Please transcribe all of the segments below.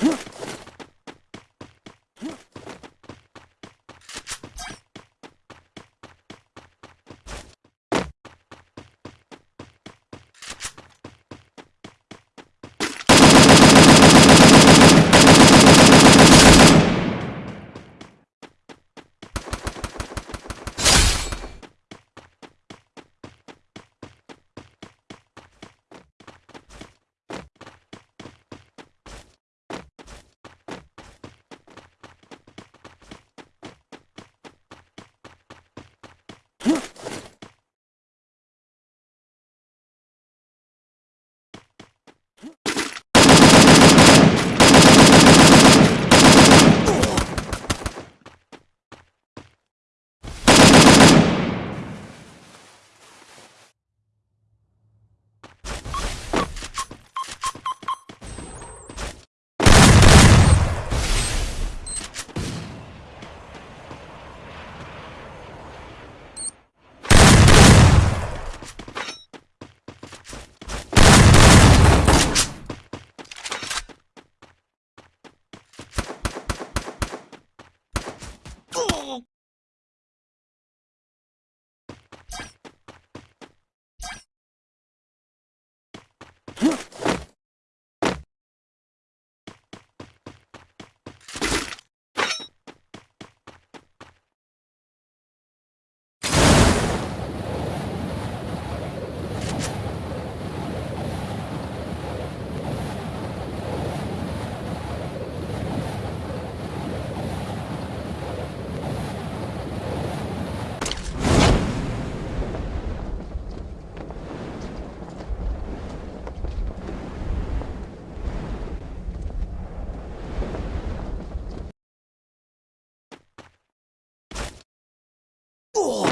Huh? Oh!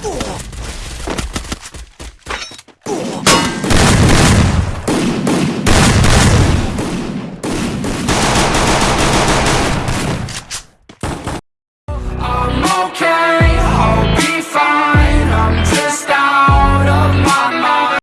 Oh.